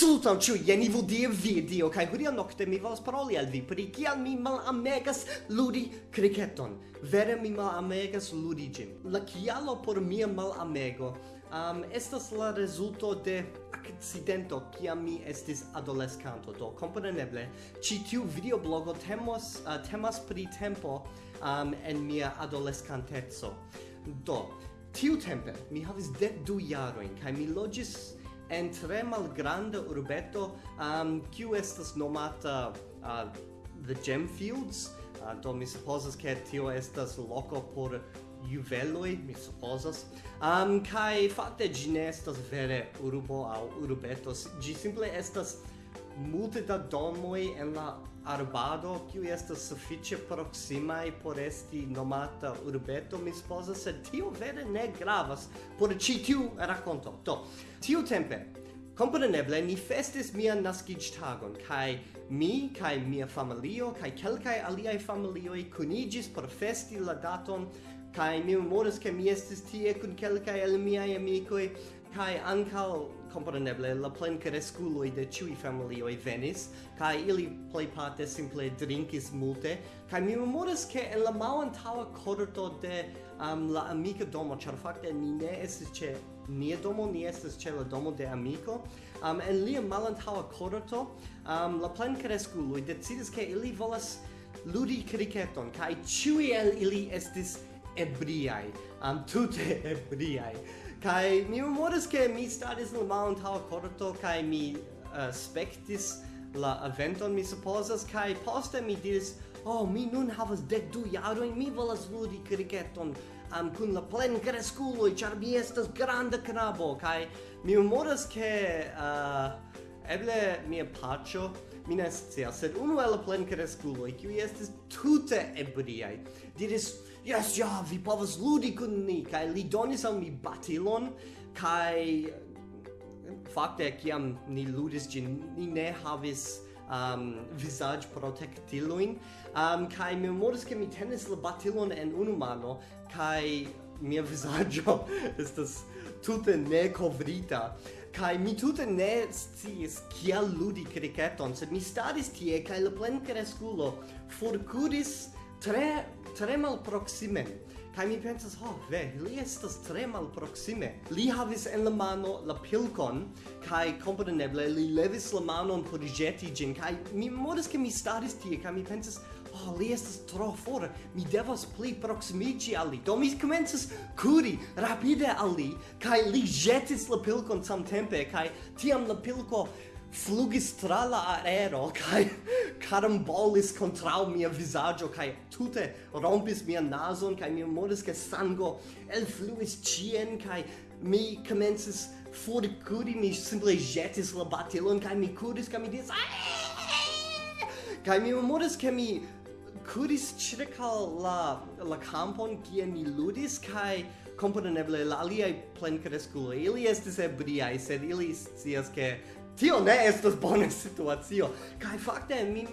Salutam ciu jenivu die video, kai hodiaŭ nocte mi volas paroli al vi pri kial mi mal amegas ludi kriketon. Vere mi mal amegas ludi gym. La kialo por mia malamego um, estas la resulto de accidento kia mi estis adolescanto. Do, compreneble, ci tiu videoblogo temos, uh, temas pri tempo um, en mia adolescantezo. Do, tiu tempe mi havis dec du jaroin, kai mi logis en tre malgranda urbeto um, kiu estas nomata uh, The Gemfields uh, do mi supposas ke tio estas loko por juveloi, mi supposas. Um, kai fakte ĝi ne estas vere urbo aŭ urbetos, ĝi simple estas multe da domoi en la arbado kiu estas sufiĉe proksimaj por esti nomata urbeto mi supozas sed tio vere ne gravas por ĉi tiu rakonto. Do tiutempe kompreneble ni festis mian naskiĝtagon kaj mi kaj mia familio kaj kelkaj aliaj familioj kuniĝis por festi la daton kaj mi memoras ke mi estis tie kun kelkaj el miaj amikoj kaj ankaŭ compreneble la plen cresculoi de ciui familioi venis, ca ili pleiparte simple drinkis multe, ca mi memoras ke en la malantaua corto de um, la amica domo, char facte ni ne estis ce nia domo, ni es ce la domo de amico, um, en lia malantaua corto, um, la plen cresculoi decidis ke ili volas ludi kriketon ca ciui el ili estis ebriai, um, tute ebriai kai mi memoras ke mi staris en mount how corto kai mi uh, spektis la eventon mi supozas kai poste mi diris oh mi nun havas dek du jarojn mi volas ludi kriketon am um, kun la plen kreskuloj ĉar mi estas granda knabo. Kai mi memoras ke uh, eble mia paĉo mi ne scias, sed unu el plenkreskuloj, kiuj estis tute ebriaj, diris, jes, ja, vi povas ludi kun ni, kaj li donis al mi batilon, kaj fakte kiam ni ludis ĝin, ni ne havis um, visage protectiloin, um, kai mi memoris ke mi tenis la batilon en unu mano, kai mia visaggio estas tute ne covrita. Kai mi tute ne sciis kiel ludi cricketon, sed mi staris tie kai la plenkresculo forcuris tre tre malproxime kai mi pensas, ho, oh, ve, li estas tre malproksime. Li havis en la mano la pilkon, kai kompreneble li levis la manon por jeti gin kai mi modas ke mi staris tie kai mi pensas, oh, li estas tro for, mi devas pli proximici al li. Do mi comences curi rapide al li, kai li jetis la pilcon samtempe, kai tiam la pilko flugis tra la aero kai carambolis contra mia visaggio kai tute rompis mia nason kai mi modis ke sango elfluis cien kai mi comences forcuri mi simple jetis la batilon kai mi curis, kai mi dis kai mi modis ke mi kuris circa la la campon kie mi ludis kai komponeble la aliaj plenkreskuloj. Ili estis ebriaj sed ili scias ke tio ne estas bona situacio. Kaj fakte mi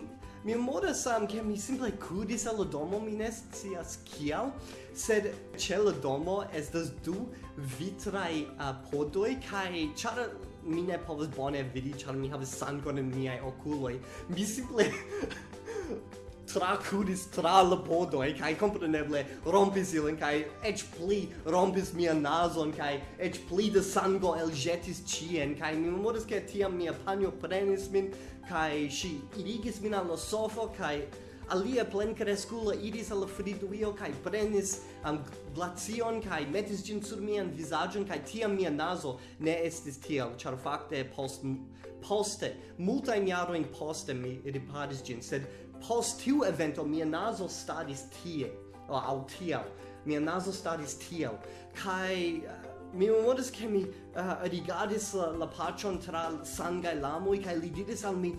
mi modas sam ke mi simple kudis al domo mi ne scias kial sed ĉe la domo estas du vitraj apodoj kaj ĉar mi ne povas bone vidi ĉar mi havas sangon en miaj okuloj mi simple tracuris tra la bodoi, kai eh, compreneble rompis ilin, kai ec pli rompis mia nason, kai ec pli de sango eljetis cien, kai mi memoris ke tiam mia panio prenis min, kai si irigis min al la sofo, kai alia plen crescula iris al friduio kai prenis am glacion kai metis gin sur mian visagion kai tiam mia naso ne estis tiel char fakte post poste multa in jaro in poste mi riparis gin sed post tiu evento mia naso stadis tie o au tiel mia naso stadis tiel kai uh, mi memoras ke mi eh, uh, rigardis la, la paĉon tra sangai lamoi kai li diris al mi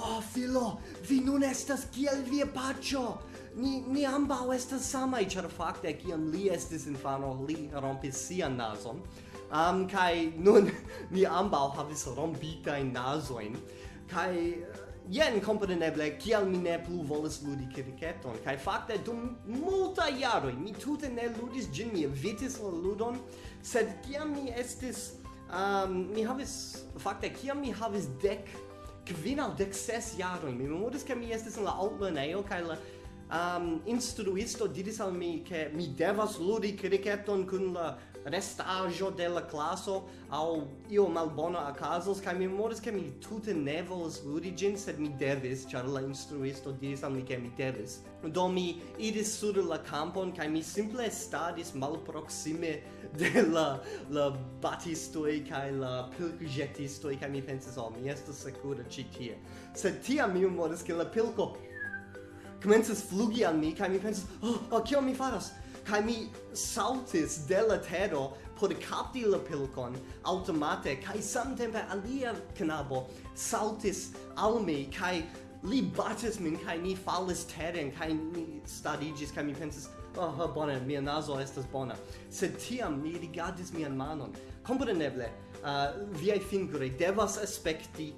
Oh, filo, vi nun estas kiel via pacio! Ni, ni ambau estas samai, char facte, kiam li estis infano, li rompis sian nason. Um, kai nun ni ambau havis rompitain nasoin. Kai jen kompreneble kial mi ne plu volas ludi kriketon. Kaj fakte dum multa jaroj mi tute ne ludis ĝin mi evitis la ludon sed kiam mi estis um, mi havis fakte kiam mi havis dek kvin aŭ dek ses jaroj mi memoris ke mi estis en la altlernejo kaj la um, instruisto diris al mi ke mi devas ludi kriketon kun la restajo de la classo au io malbona acasos kai mi memoris ke mi tute ne volas ludi gin sed mi devis char la instruisto diris al mi ke mi devis. Do mi iris sur la campon kai mi simple stadis malproksime de la la batistoi kai la pilkjetistoi kai mi pensis al oh, mi estas sekura ci tie. Sed tiam mi memoris ke la pilko Comences flugi al mi kai mi pensas, oh, oh kio mi faras? kai mi saltis de la tero por capti la pilcon automate kai samtempe alia knabo saltis al mi kai li batis min kai ni falis teren kai ni stadigis kai mi pensis oh, oh bona mia naso estas bona. Sed tiam mi rigardis mian manon. Kompreneble uh, viai fingroj devas aspekti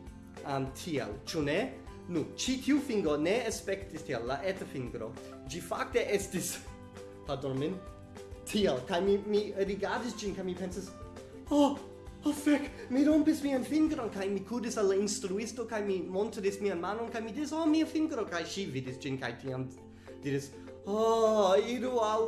um, tiel ciu ne? Nu ci tiu fingo ne aspektis tiel la eta fingro. Gi facte estis pardon min, tiel, kai mi, mi rigardis gin, kai mi pensis, oh, oh fec, mi rompis mian fingron, kai mi cudis alla instruisto, kai mi montris mian manon, kai mi dis, oh, mia fingro, kai si vidis gin, kai tiam diris, oh, idu al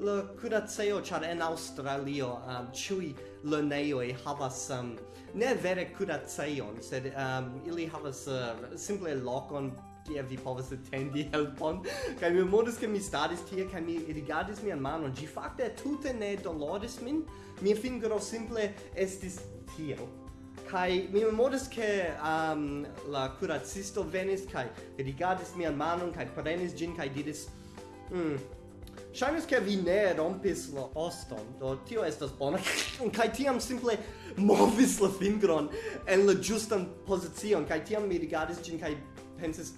la curaceo, char en Australio, um, ciui lerneioi havas, um, ne vere curaceon, sed um, ili havas uh, simple locon kie vi povas atendi helpon kaj mi modus ke mi staris tie kaj mi rigardis mian manon. Ĝi fakte tute ne doloris min. Mia fingro simple estis tiel. Kai mi memoris ke um, la curacisto venis kai rigardis mian manon kai prenis gin kai diris hm Shainis ke vi ne rompis la oston, do tio estas bona, kai tiam simple movis la fingron en la justan pozicion, kai tiam mi rigardis gin kai pensis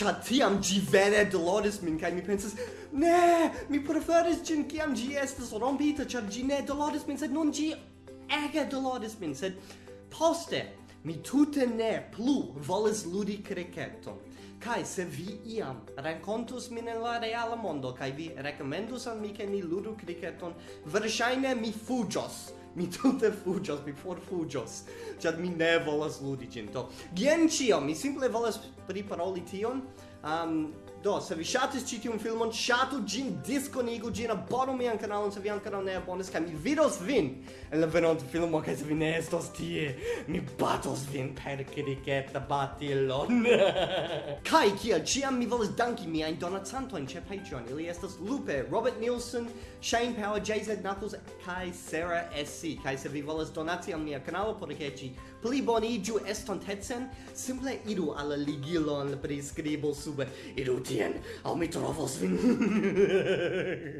Ĉar tiam ĝi vere doloris min kaj mi pensis, ne, mi preferis ĝin kiam ĝi estis rompita, ĉar ĝi ne doloris min, sed nun ĝi ege doloris min, sed poste mi tute ne plu volis ludi kriketon. Kai se vi iam rencontus min en la reala mondo kai vi recomendus al mi ke ni ludu cricketon, verŝajne mi fuĝos. Mi tute fuĝos, mi forfuĝos, ĉar mi ne volas ludi ĝin. Do, jen ĉio, mi simple volas priparoli tion. Um, Do, se vi ŝatis ĉi tiun filmon, ŝatu ĝin, diskonigu ĝin, abonu mian kanalon se vi ankoraŭ ne abonis kaj mi vidos vin en la venonta filmo kaj se vi ne estos tie, mi batos vin per kriketa batilon. kaj kiel ĉiam mi volas danki miajn donacantojn ĉe Patreon. Ili estas Lupe, Robert Nielsen, Shane Power, JZ Knuckles kaj Sarah SC. Kaj se vi volas donaci al mia kanalo por ke ĝi pli bonigiu estontecen, simple iru alla ligilon priscribo sube, iru tien, au mi trovos vin.